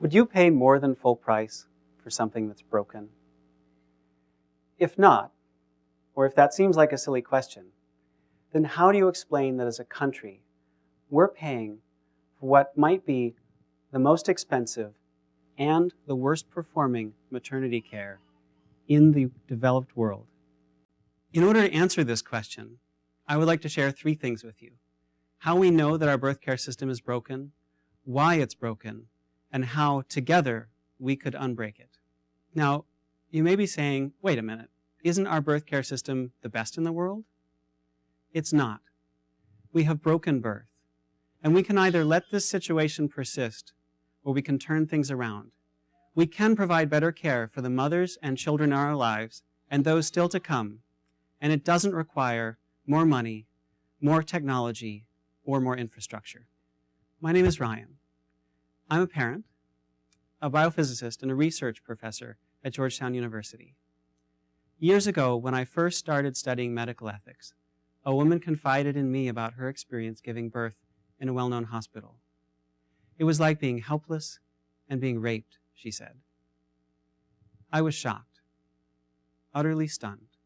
Would you pay more than full price for something that's broken? If not, or if that seems like a silly question, then how do you explain that as a country, we're paying for what might be the most expensive and the worst performing maternity care in the developed world? In order to answer this question, I would like to share three things with you. How we know that our birth care system is broken, why it's broken, and how together we could unbreak it. Now, you may be saying, wait a minute, isn't our birth care system the best in the world? It's not. We have broken birth, and we can either let this situation persist or we can turn things around. We can provide better care for the mothers and children in our lives and those still to come, and it doesn't require more money, more technology, or more infrastructure. My name is Ryan. I'm a parent, a biophysicist, and a research professor at Georgetown University. Years ago, when I first started studying medical ethics, a woman confided in me about her experience giving birth in a well-known hospital. It was like being helpless and being raped, she said. I was shocked, utterly stunned,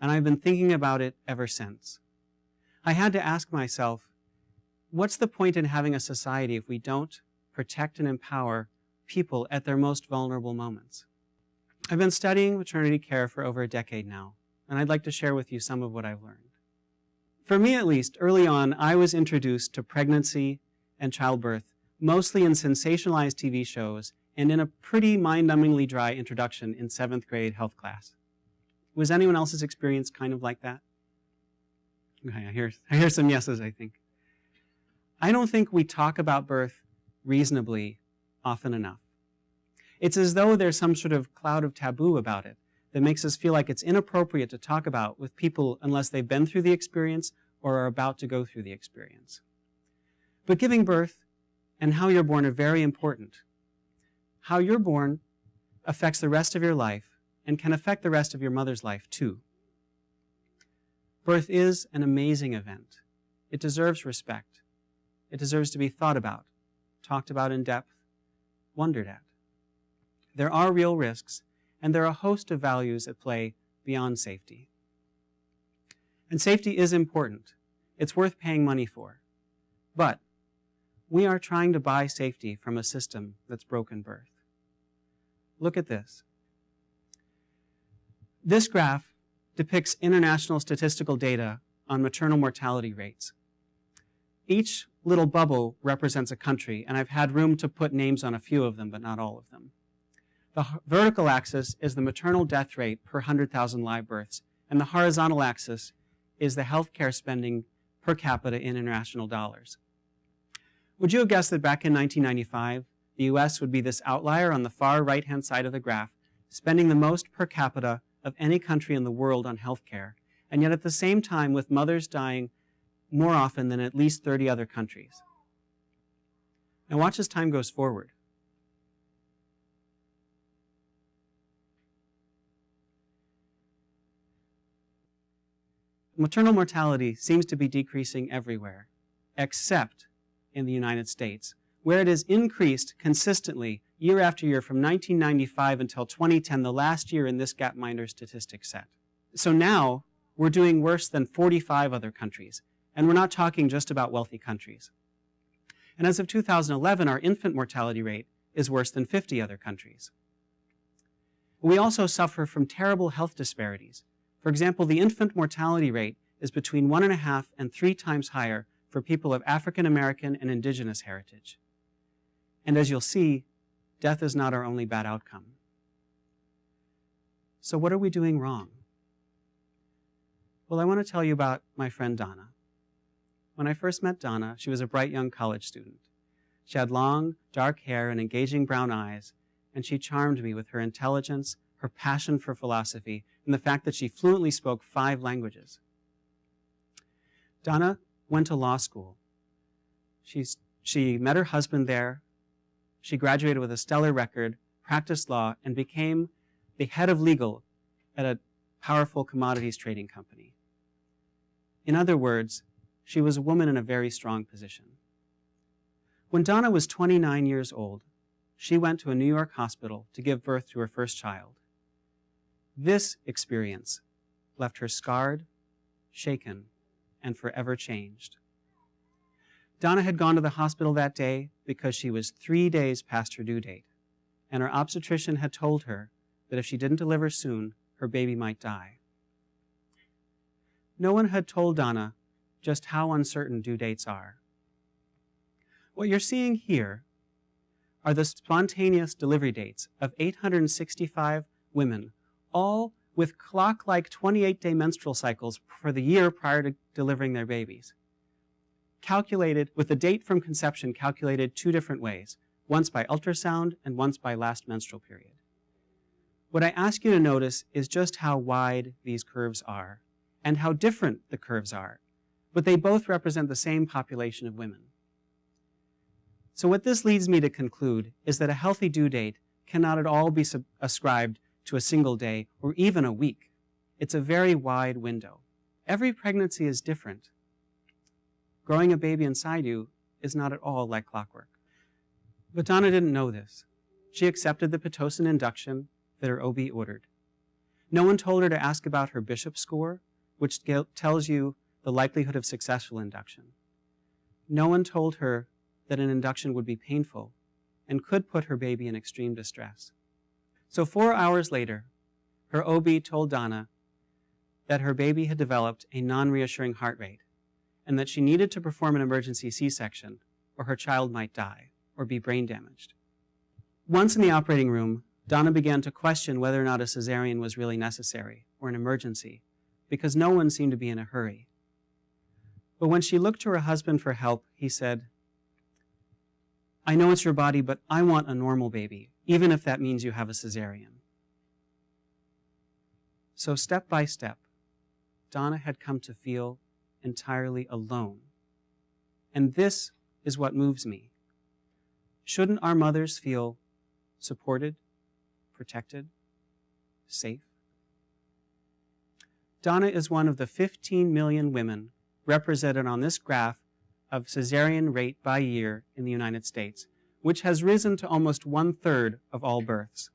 and I've been thinking about it ever since. I had to ask myself, what's the point in having a society if we don't protect and empower people at their most vulnerable moments. I've been studying maternity care for over a decade now, and I'd like to share with you some of what I've learned. For me at least, early on, I was introduced to pregnancy and childbirth mostly in sensationalized TV shows and in a pretty mind-numbingly dry introduction in seventh grade health class. Was anyone else's experience kind of like that? Okay, I hear, I hear some yeses, I think. I don't think we talk about birth reasonably often enough. It's as though there's some sort of cloud of taboo about it that makes us feel like it's inappropriate to talk about with people unless they've been through the experience or are about to go through the experience. But giving birth and how you're born are very important. How you're born affects the rest of your life and can affect the rest of your mother's life too. Birth is an amazing event. It deserves respect. It deserves to be thought about talked about in depth, wondered at. There are real risks, and there are a host of values at play beyond safety. And safety is important. It's worth paying money for. But we are trying to buy safety from a system that's broken birth. Look at this. This graph depicts international statistical data on maternal mortality rates. Each little bubble represents a country, and I've had room to put names on a few of them, but not all of them. The vertical axis is the maternal death rate per 100,000 live births, and the horizontal axis is the healthcare spending per capita in international dollars. Would you have guessed that back in 1995, the US would be this outlier on the far right-hand side of the graph, spending the most per capita of any country in the world on healthcare, and yet at the same time with mothers dying more often than at least 30 other countries. Now watch as time goes forward. Maternal mortality seems to be decreasing everywhere, except in the United States, where it has increased consistently year after year from 1995 until 2010, the last year in this Gapminder statistic set. So now, we're doing worse than 45 other countries, and we're not talking just about wealthy countries. And as of 2011, our infant mortality rate is worse than 50 other countries. We also suffer from terrible health disparities. For example, the infant mortality rate is between one and a half and three times higher for people of African American and indigenous heritage. And as you'll see, death is not our only bad outcome. So what are we doing wrong? Well, I want to tell you about my friend Donna. When I first met Donna, she was a bright young college student. She had long, dark hair and engaging brown eyes, and she charmed me with her intelligence, her passion for philosophy, and the fact that she fluently spoke five languages. Donna went to law school. She's, she met her husband there. She graduated with a stellar record, practiced law, and became the head of legal at a powerful commodities trading company. In other words, she was a woman in a very strong position. When Donna was 29 years old, she went to a New York hospital to give birth to her first child. This experience left her scarred, shaken, and forever changed. Donna had gone to the hospital that day because she was three days past her due date, and her obstetrician had told her that if she didn't deliver soon, her baby might die. No one had told Donna just how uncertain due dates are. What you're seeing here are the spontaneous delivery dates of 865 women, all with clock-like 28-day menstrual cycles for the year prior to delivering their babies. Calculated, with the date from conception calculated two different ways, once by ultrasound and once by last menstrual period. What I ask you to notice is just how wide these curves are and how different the curves are, but they both represent the same population of women. So what this leads me to conclude is that a healthy due date cannot at all be ascribed to a single day or even a week. It's a very wide window. Every pregnancy is different. Growing a baby inside you is not at all like clockwork. But Donna didn't know this. She accepted the Pitocin induction that her OB ordered. No one told her to ask about her bishop score, which tells you the likelihood of successful induction. No one told her that an induction would be painful and could put her baby in extreme distress. So four hours later, her OB told Donna that her baby had developed a non-reassuring heart rate and that she needed to perform an emergency C-section or her child might die or be brain damaged. Once in the operating room, Donna began to question whether or not a cesarean was really necessary or an emergency because no one seemed to be in a hurry. But when she looked to her husband for help, he said, I know it's your body, but I want a normal baby, even if that means you have a cesarean. So step by step, Donna had come to feel entirely alone. And this is what moves me. Shouldn't our mothers feel supported, protected, safe? Donna is one of the 15 million women represented on this graph of cesarean rate by year in the United States, which has risen to almost one-third of all births.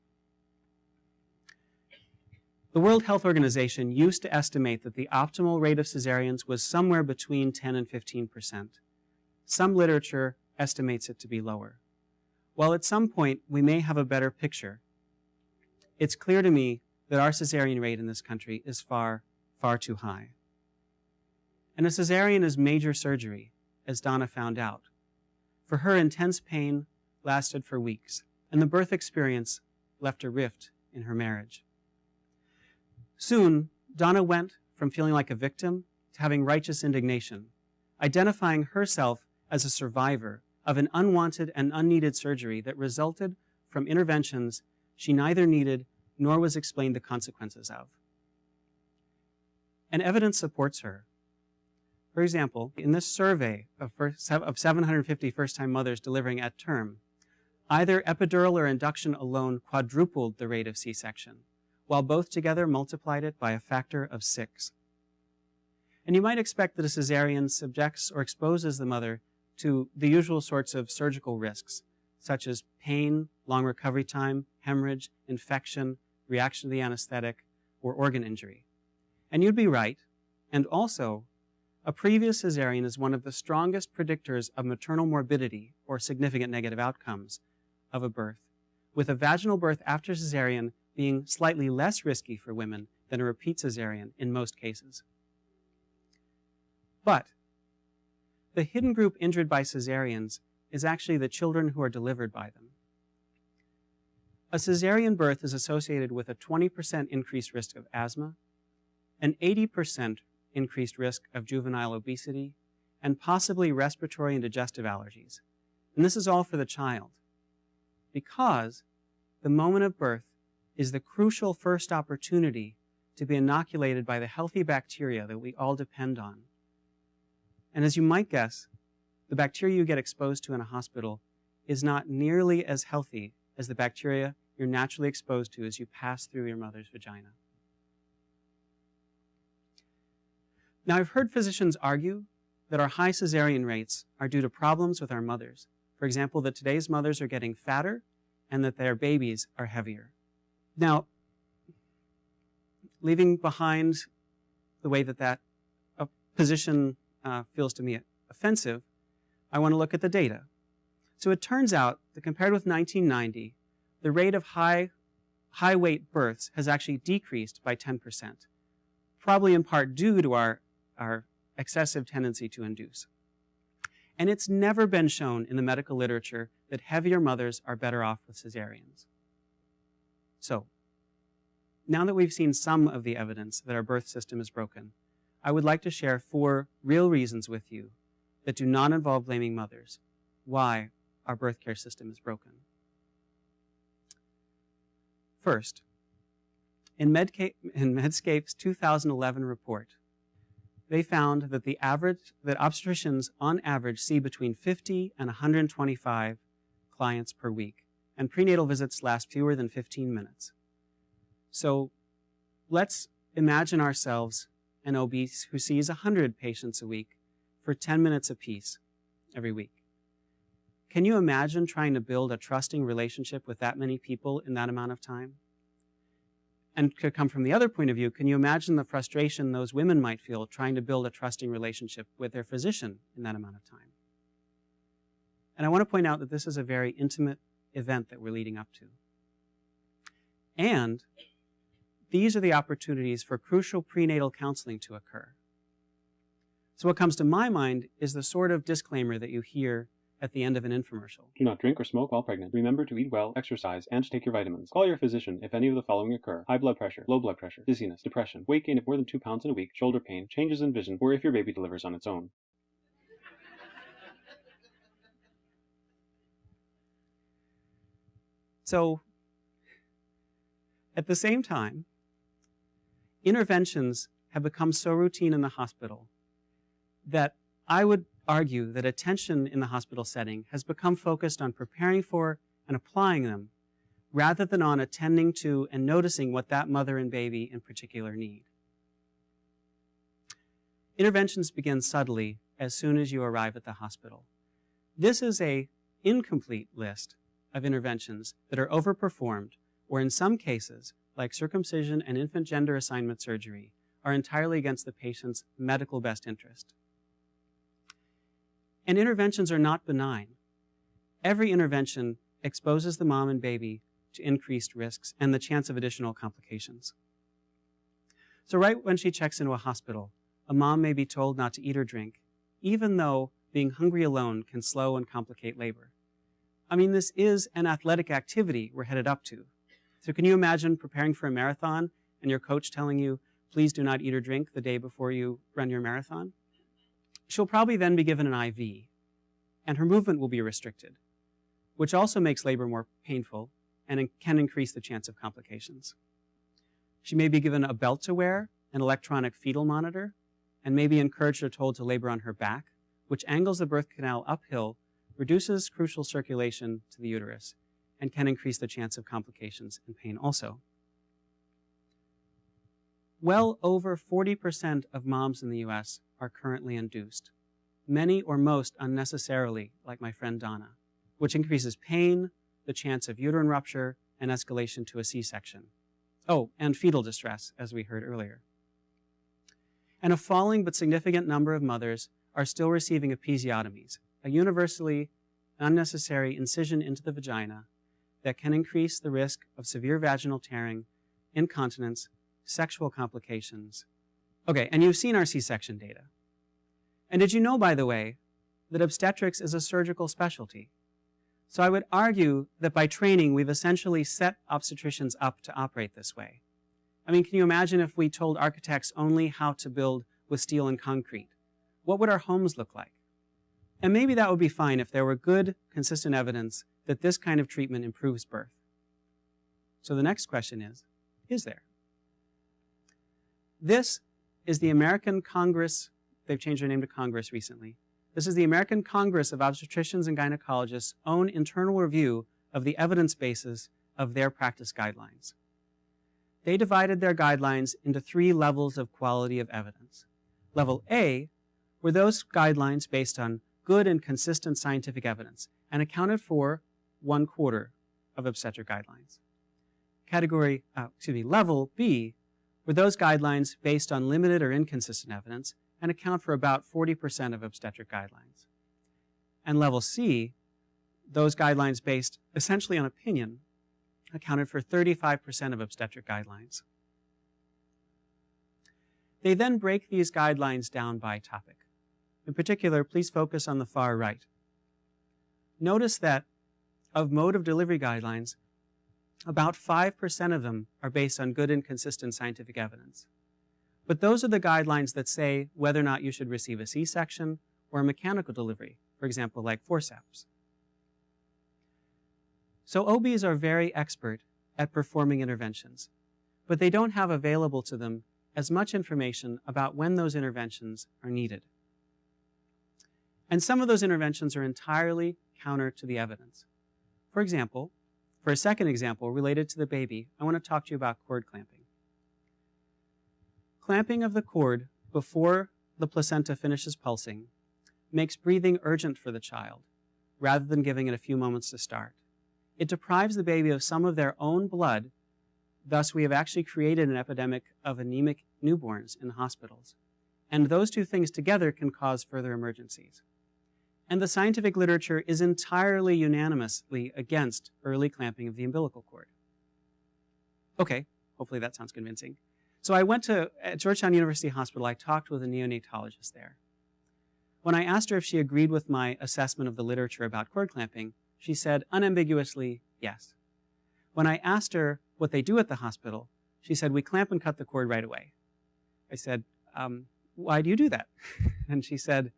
The World Health Organization used to estimate that the optimal rate of cesareans was somewhere between 10 and 15 percent. Some literature estimates it to be lower. While at some point we may have a better picture, it's clear to me that our cesarean rate in this country is far, far too high. And a cesarean is major surgery, as Donna found out. For her, intense pain lasted for weeks, and the birth experience left a rift in her marriage. Soon, Donna went from feeling like a victim to having righteous indignation, identifying herself as a survivor of an unwanted and unneeded surgery that resulted from interventions she neither needed nor was explained the consequences of. And evidence supports her. For example, in this survey of, first, of 750 first-time mothers delivering at term, either epidural or induction alone quadrupled the rate of C-section, while both together multiplied it by a factor of six. And you might expect that a cesarean subjects or exposes the mother to the usual sorts of surgical risks, such as pain, long recovery time, hemorrhage, infection, reaction to the anesthetic, or organ injury. And you'd be right, and also a previous cesarean is one of the strongest predictors of maternal morbidity or significant negative outcomes of a birth, with a vaginal birth after cesarean being slightly less risky for women than a repeat cesarean in most cases. But the hidden group injured by cesareans is actually the children who are delivered by them. A cesarean birth is associated with a 20% increased risk of asthma, an 80% increased risk of juvenile obesity, and possibly respiratory and digestive allergies. And this is all for the child. Because the moment of birth is the crucial first opportunity to be inoculated by the healthy bacteria that we all depend on. And as you might guess, the bacteria you get exposed to in a hospital is not nearly as healthy as the bacteria you're naturally exposed to as you pass through your mother's vagina. Now, I've heard physicians argue that our high cesarean rates are due to problems with our mothers. For example, that today's mothers are getting fatter and that their babies are heavier. Now, leaving behind the way that that uh, position uh, feels to me offensive, I want to look at the data. So it turns out that compared with 1990, the rate of high, high weight births has actually decreased by 10%, probably in part due to our, our excessive tendency to induce. And it's never been shown in the medical literature that heavier mothers are better off with cesareans. So, now that we've seen some of the evidence that our birth system is broken, I would like to share four real reasons with you that do not involve blaming mothers why our birth care system is broken. First, in, Medca in Medscape's 2011 report, they found that the average that obstetricians on average see between 50 and 125 clients per week, and prenatal visits last fewer than 15 minutes. So let's imagine ourselves an OB who sees 100 patients a week for 10 minutes apiece every week. Can you imagine trying to build a trusting relationship with that many people in that amount of time? And could come from the other point of view, can you imagine the frustration those women might feel trying to build a trusting relationship with their physician in that amount of time? And I want to point out that this is a very intimate event that we're leading up to. And these are the opportunities for crucial prenatal counseling to occur. So what comes to my mind is the sort of disclaimer that you hear at the end of an infomercial. Do not drink or smoke while pregnant. Remember to eat well, exercise, and take your vitamins. Call your physician if any of the following occur. High blood pressure, low blood pressure, dizziness, depression, weight gain of more than 2 pounds in a week, shoulder pain, changes in vision, or if your baby delivers on its own. So, at the same time, interventions have become so routine in the hospital that I would argue that attention in the hospital setting has become focused on preparing for and applying them rather than on attending to and noticing what that mother and baby in particular need. Interventions begin subtly as soon as you arrive at the hospital. This is a incomplete list of interventions that are overperformed or in some cases, like circumcision and infant gender assignment surgery, are entirely against the patient's medical best interest. And interventions are not benign. Every intervention exposes the mom and baby to increased risks and the chance of additional complications. So right when she checks into a hospital, a mom may be told not to eat or drink, even though being hungry alone can slow and complicate labor. I mean, this is an athletic activity we're headed up to. So can you imagine preparing for a marathon and your coach telling you, please do not eat or drink the day before you run your marathon? She'll probably then be given an IV, and her movement will be restricted, which also makes labor more painful and can increase the chance of complications. She may be given a belt to wear, an electronic fetal monitor, and may be encouraged or told to labor on her back, which angles the birth canal uphill, reduces crucial circulation to the uterus, and can increase the chance of complications and pain also. Well over 40% of moms in the US are currently induced, many or most unnecessarily, like my friend Donna, which increases pain, the chance of uterine rupture, and escalation to a C-section. Oh, and fetal distress, as we heard earlier. And a falling but significant number of mothers are still receiving episiotomies, a universally unnecessary incision into the vagina that can increase the risk of severe vaginal tearing, incontinence, sexual complications. Okay, and you've seen our C-section data. And did you know, by the way, that obstetrics is a surgical specialty? So I would argue that by training, we've essentially set obstetricians up to operate this way. I mean, can you imagine if we told architects only how to build with steel and concrete? What would our homes look like? And maybe that would be fine if there were good, consistent evidence that this kind of treatment improves birth. So the next question is, is there? This is the American Congress, they've changed their name to Congress recently. This is the American Congress of Obstetricians and Gynecologists' own internal review of the evidence basis of their practice guidelines. They divided their guidelines into three levels of quality of evidence. Level A were those guidelines based on good and consistent scientific evidence and accounted for one quarter of obstetric guidelines. Category, uh, excuse me, level B were those guidelines based on limited or inconsistent evidence and account for about 40% of obstetric guidelines. And level C, those guidelines based essentially on opinion, accounted for 35% of obstetric guidelines. They then break these guidelines down by topic. In particular, please focus on the far right. Notice that of mode of delivery guidelines, about 5% of them are based on good and consistent scientific evidence. But those are the guidelines that say whether or not you should receive a C-section or a mechanical delivery, for example, like forceps. So OBs are very expert at performing interventions, but they don't have available to them as much information about when those interventions are needed. And some of those interventions are entirely counter to the evidence. For example, for a second example related to the baby, I want to talk to you about cord clamping. Clamping of the cord before the placenta finishes pulsing makes breathing urgent for the child rather than giving it a few moments to start. It deprives the baby of some of their own blood. Thus, we have actually created an epidemic of anemic newborns in hospitals. And those two things together can cause further emergencies. And the scientific literature is entirely unanimously against early clamping of the umbilical cord. Okay, hopefully that sounds convincing. So I went to at Georgetown University Hospital, I talked with a neonatologist there. When I asked her if she agreed with my assessment of the literature about cord clamping, she said unambiguously, yes. When I asked her what they do at the hospital, she said, we clamp and cut the cord right away. I said, um, why do you do that? and she said,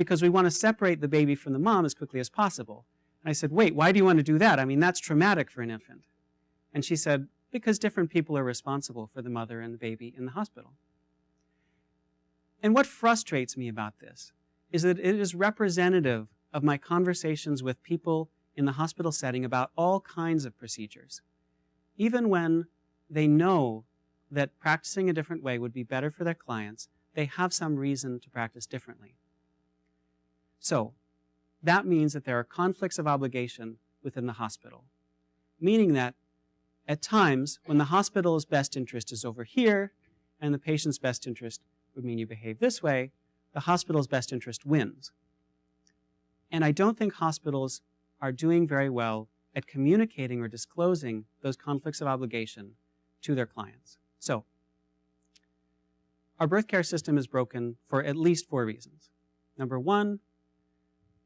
because we want to separate the baby from the mom as quickly as possible. And I said, wait, why do you want to do that? I mean, that's traumatic for an infant. And she said, because different people are responsible for the mother and the baby in the hospital. And what frustrates me about this is that it is representative of my conversations with people in the hospital setting about all kinds of procedures. Even when they know that practicing a different way would be better for their clients, they have some reason to practice differently. So, that means that there are conflicts of obligation within the hospital, meaning that at times, when the hospital's best interest is over here and the patient's best interest would mean you behave this way, the hospital's best interest wins. And I don't think hospitals are doing very well at communicating or disclosing those conflicts of obligation to their clients. So, our birth care system is broken for at least four reasons. Number one,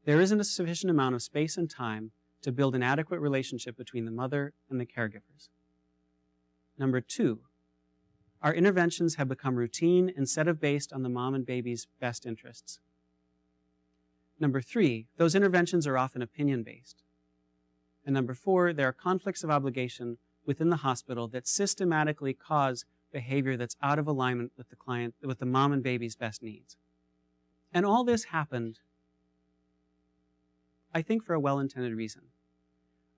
there isn't a sufficient amount of space and time to build an adequate relationship between the mother and the caregivers. Number two, our interventions have become routine instead of based on the mom and baby's best interests. Number three, those interventions are often opinion-based. And number four, there are conflicts of obligation within the hospital that systematically cause behavior that's out of alignment with the client, with the mom and baby's best needs. And all this happened, I think, for a well-intended reason.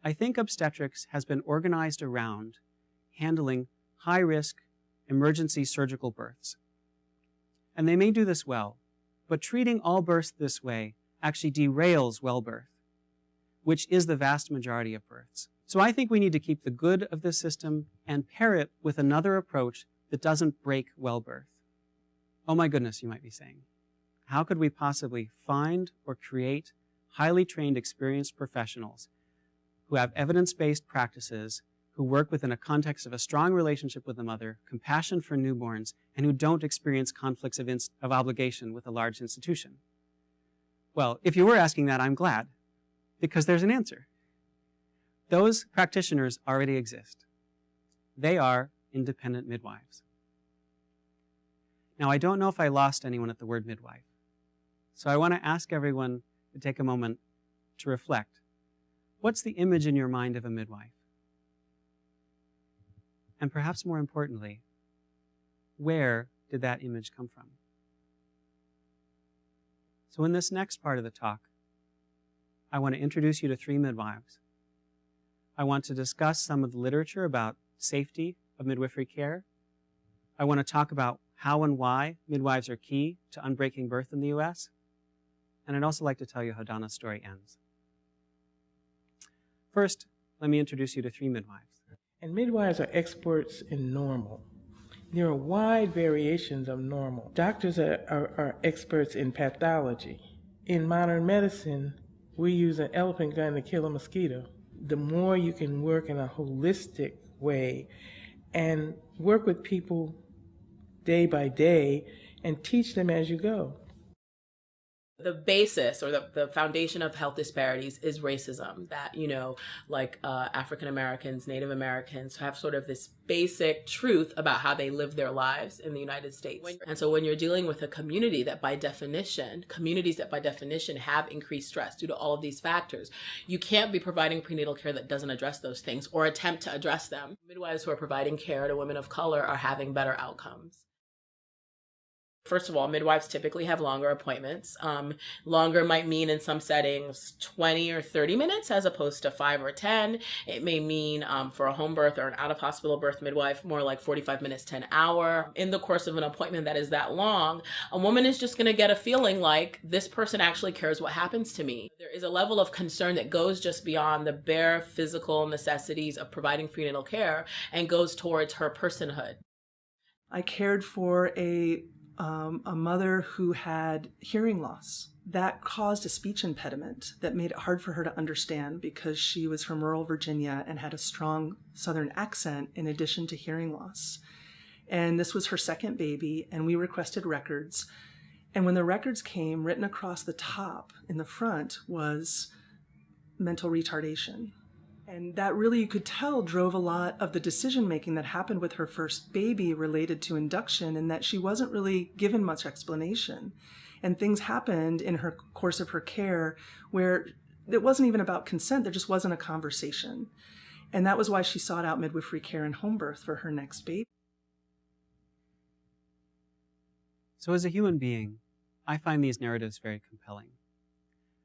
I think obstetrics has been organized around handling high-risk emergency surgical births. And they may do this well, but treating all births this way actually derails well birth, which is the vast majority of births. So I think we need to keep the good of this system and pair it with another approach that doesn't break well birth. Oh my goodness, you might be saying. How could we possibly find or create highly trained, experienced professionals who have evidence-based practices, who work within a context of a strong relationship with the mother, compassion for newborns, and who don't experience conflicts of, of obligation with a large institution? Well, if you were asking that, I'm glad, because there's an answer. Those practitioners already exist. They are independent midwives. Now, I don't know if I lost anyone at the word midwife, so I want to ask everyone take a moment to reflect. What's the image in your mind of a midwife? And perhaps more importantly, where did that image come from? So in this next part of the talk, I want to introduce you to three midwives. I want to discuss some of the literature about safety of midwifery care. I want to talk about how and why midwives are key to unbreaking birth in the U.S. And I'd also like to tell you how Donna's story ends. First, let me introduce you to three midwives. And midwives are experts in normal. There are wide variations of normal. Doctors are, are, are experts in pathology. In modern medicine, we use an elephant gun to kill a mosquito. The more you can work in a holistic way and work with people day by day and teach them as you go. The basis or the, the foundation of health disparities is racism that, you know, like uh, African Americans, Native Americans have sort of this basic truth about how they live their lives in the United States. And so when you're dealing with a community that by definition, communities that by definition have increased stress due to all of these factors, you can't be providing prenatal care that doesn't address those things or attempt to address them. Midwives who are providing care to women of color are having better outcomes. First of all, midwives typically have longer appointments. Um, longer might mean in some settings 20 or 30 minutes as opposed to 5 or 10. It may mean um, for a home birth or an out of hospital birth midwife more like 45 minutes to an hour. In the course of an appointment that is that long, a woman is just going to get a feeling like this person actually cares what happens to me. There is a level of concern that goes just beyond the bare physical necessities of providing prenatal care and goes towards her personhood. I cared for a um, a mother who had hearing loss. That caused a speech impediment that made it hard for her to understand because she was from rural Virginia and had a strong Southern accent in addition to hearing loss. And this was her second baby, and we requested records. And when the records came, written across the top in the front was mental retardation. And that really, you could tell, drove a lot of the decision making that happened with her first baby related to induction, and that she wasn't really given much explanation. And things happened in her course of her care where it wasn't even about consent, there just wasn't a conversation. And that was why she sought out midwifery care and home birth for her next baby. So, as a human being, I find these narratives very compelling.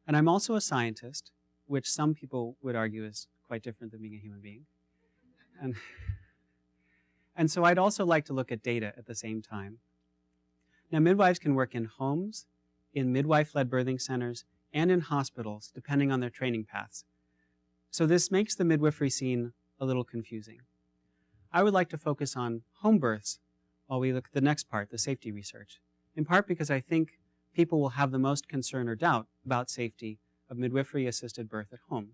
And I'm also a scientist, which some people would argue is quite different than being a human being. And, and so I'd also like to look at data at the same time. Now, midwives can work in homes, in midwife-led birthing centers, and in hospitals, depending on their training paths. So this makes the midwifery scene a little confusing. I would like to focus on home births while we look at the next part, the safety research, in part because I think people will have the most concern or doubt about safety of midwifery-assisted birth at home.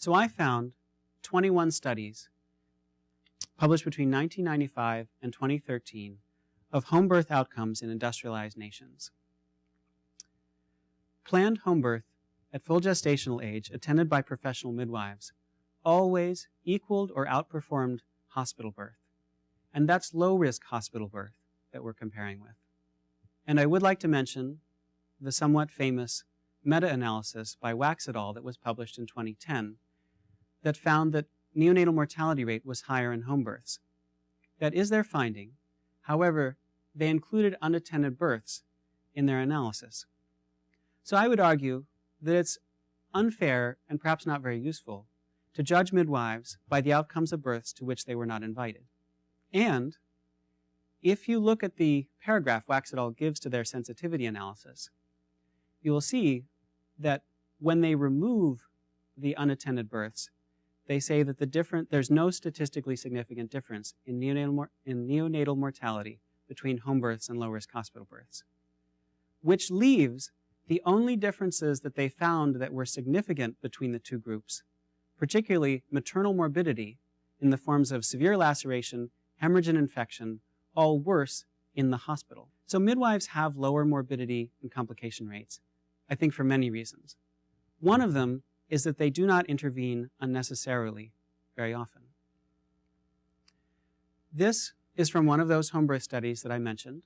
So I found 21 studies published between 1995 and 2013 of home birth outcomes in industrialized nations. Planned home birth at full gestational age attended by professional midwives always equaled or outperformed hospital birth. And that's low-risk hospital birth that we're comparing with. And I would like to mention the somewhat famous meta-analysis by Wax et al. that was published in 2010 that found that neonatal mortality rate was higher in home births. That is their finding. However, they included unattended births in their analysis. So I would argue that it's unfair and perhaps not very useful to judge midwives by the outcomes of births to which they were not invited. And if you look at the paragraph Wax gives to their sensitivity analysis, you will see that when they remove the unattended births, they say that the different, there's no statistically significant difference in neonatal, in neonatal mortality between home births and low-risk hospital births, which leaves the only differences that they found that were significant between the two groups, particularly maternal morbidity in the forms of severe laceration, hemorrhage and infection, all worse in the hospital. So midwives have lower morbidity and complication rates, I think for many reasons. One of them is that they do not intervene unnecessarily very often. This is from one of those home birth studies that I mentioned.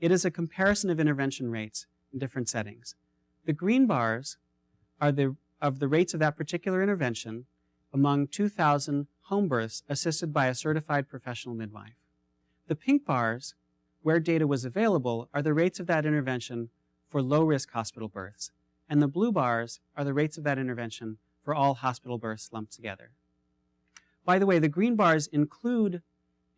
It is a comparison of intervention rates in different settings. The green bars are the, of the rates of that particular intervention among 2,000 home births assisted by a certified professional midwife. The pink bars, where data was available, are the rates of that intervention for low-risk hospital births and the blue bars are the rates of that intervention for all hospital births lumped together. By the way, the green bars include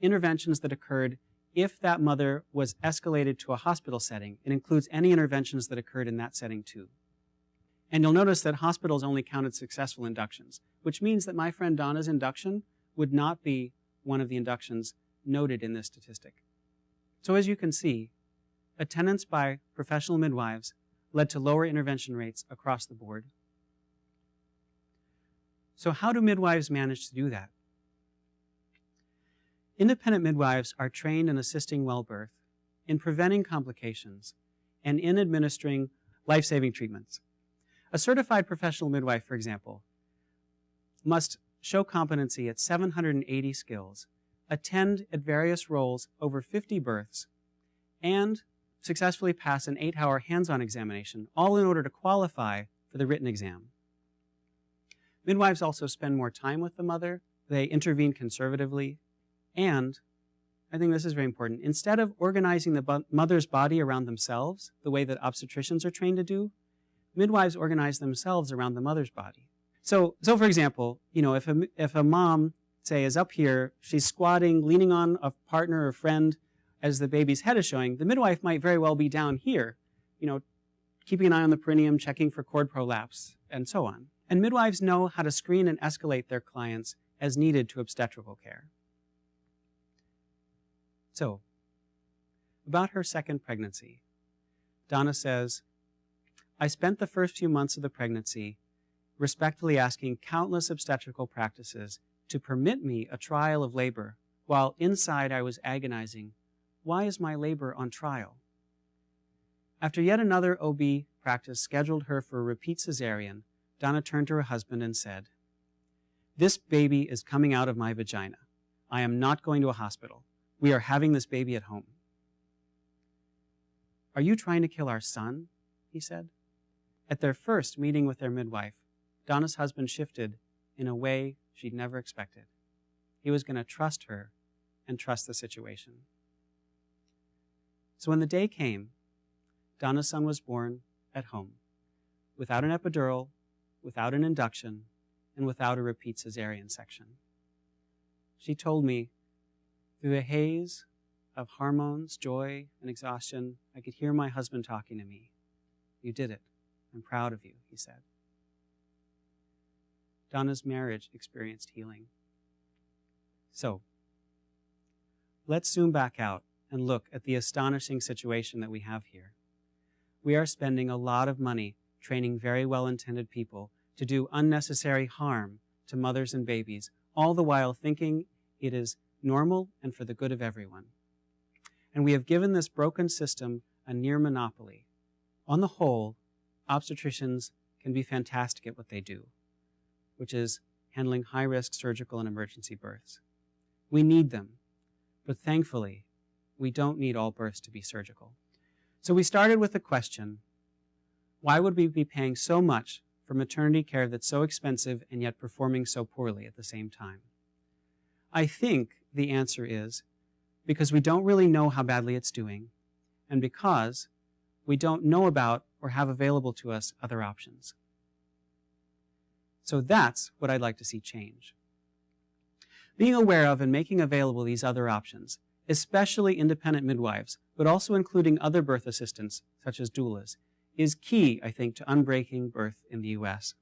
interventions that occurred if that mother was escalated to a hospital setting. It includes any interventions that occurred in that setting too. And you'll notice that hospitals only counted successful inductions, which means that my friend Donna's induction would not be one of the inductions noted in this statistic. So as you can see, attendance by professional midwives led to lower intervention rates across the board. So how do midwives manage to do that? Independent midwives are trained in assisting well birth, in preventing complications, and in administering life-saving treatments. A certified professional midwife, for example, must show competency at 780 skills, attend at various roles over 50 births, and successfully pass an eight-hour hands-on examination, all in order to qualify for the written exam. Midwives also spend more time with the mother, they intervene conservatively, and I think this is very important. Instead of organizing the mother's body around themselves, the way that obstetricians are trained to do, midwives organize themselves around the mother's body. So, so for example, you know, if a, if a mom, say, is up here, she's squatting, leaning on a partner or friend as the baby's head is showing, the midwife might very well be down here, you know, keeping an eye on the perineum, checking for cord prolapse, and so on. And midwives know how to screen and escalate their clients as needed to obstetrical care. So, about her second pregnancy, Donna says, I spent the first few months of the pregnancy respectfully asking countless obstetrical practices to permit me a trial of labor, while inside I was agonizing, why is my labor on trial? After yet another OB practice scheduled her for a repeat cesarean, Donna turned to her husband and said, This baby is coming out of my vagina. I am not going to a hospital. We are having this baby at home. Are you trying to kill our son? He said. At their first meeting with their midwife, Donna's husband shifted in a way she'd never expected. He was going to trust her and trust the situation. So when the day came, Donna's son was born at home, without an epidural, without an induction, and without a repeat cesarean section. She told me through the haze of hormones, joy, and exhaustion, I could hear my husband talking to me. You did it. I'm proud of you, he said. Donna's marriage experienced healing. So, let's zoom back out and look at the astonishing situation that we have here. We are spending a lot of money training very well-intended people to do unnecessary harm to mothers and babies, all the while thinking it is normal, and for the good of everyone. And we have given this broken system a near monopoly. On the whole, obstetricians can be fantastic at what they do, which is handling high-risk surgical and emergency births. We need them, but thankfully, we don't need all births to be surgical. So we started with the question, why would we be paying so much for maternity care that's so expensive and yet performing so poorly at the same time? I think the answer is because we don't really know how badly it's doing, and because we don't know about or have available to us other options. So that's what I'd like to see change. Being aware of and making available these other options, especially independent midwives, but also including other birth assistants, such as doulas, is key, I think, to unbreaking birth in the U.S.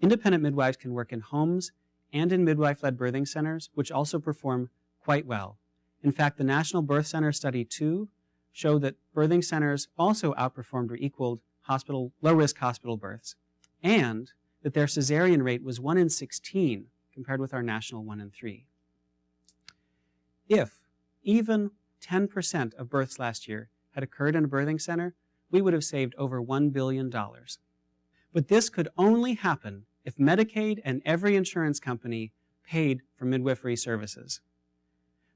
Independent midwives can work in homes and in midwife-led birthing centers, which also perform quite well. In fact, the National Birth Center Study 2 showed that birthing centers also outperformed or equaled hospital, low-risk hospital births, and that their cesarean rate was 1 in 16 compared with our national 1 in 3. If even 10% of births last year had occurred in a birthing center, we would have saved over $1 billion. But this could only happen if Medicaid and every insurance company paid for midwifery services.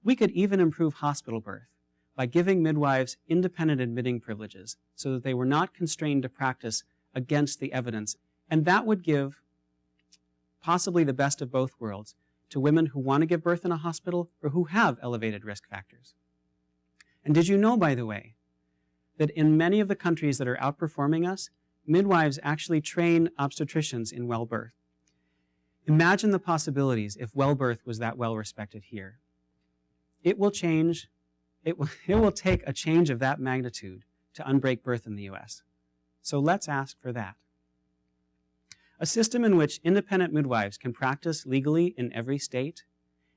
We could even improve hospital birth by giving midwives independent admitting privileges so that they were not constrained to practice against the evidence. And that would give possibly the best of both worlds to women who want to give birth in a hospital or who have elevated risk factors. And did you know, by the way, that in many of the countries that are outperforming us, midwives actually train obstetricians in well birth. Imagine the possibilities if well birth was that well respected here. It will change, it will, it will take a change of that magnitude to unbreak birth in the US. So let's ask for that. A system in which independent midwives can practice legally in every state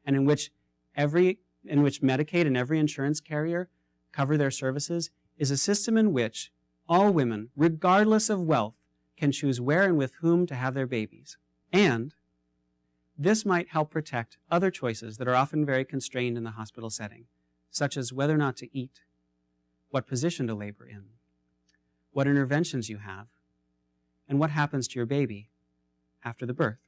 and in which every in which Medicaid and every insurance carrier cover their services is a system in which all women, regardless of wealth, can choose where and with whom to have their babies. And this might help protect other choices that are often very constrained in the hospital setting, such as whether or not to eat, what position to labor in, what interventions you have, and what happens to your baby after the birth.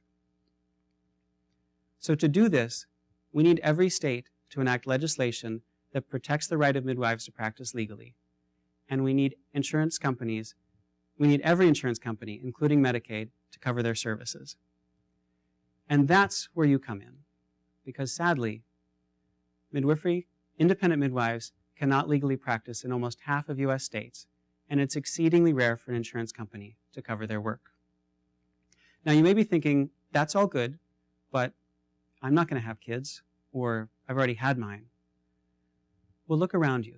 So to do this, we need every state to enact legislation that protects the right of midwives to practice legally. And we need insurance companies, we need every insurance company, including Medicaid, to cover their services. And that's where you come in. Because sadly, midwifery, independent midwives cannot legally practice in almost half of US states, and it's exceedingly rare for an insurance company to cover their work. Now you may be thinking, that's all good, but I'm not going to have kids, or I've already had mine. Well, look around you.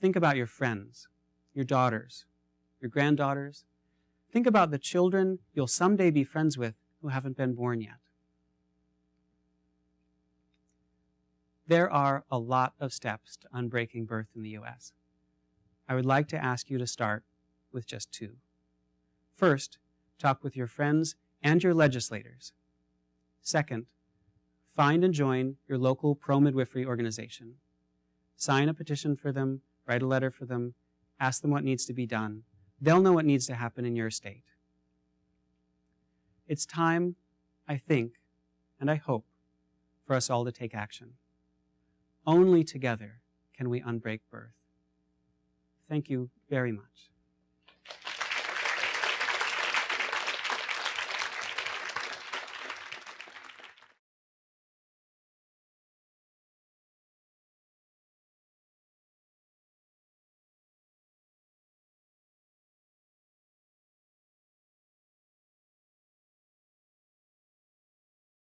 Think about your friends, your daughters, your granddaughters. Think about the children you'll someday be friends with who haven't been born yet. There are a lot of steps to unbreaking birth in the U.S. I would like to ask you to start with just two. First, talk with your friends and your legislators. Second, find and join your local pro-midwifery organization. Sign a petition for them, write a letter for them, ask them what needs to be done. They'll know what needs to happen in your state. It's time, I think, and I hope, for us all to take action. Only together can we unbreak birth. Thank you very much.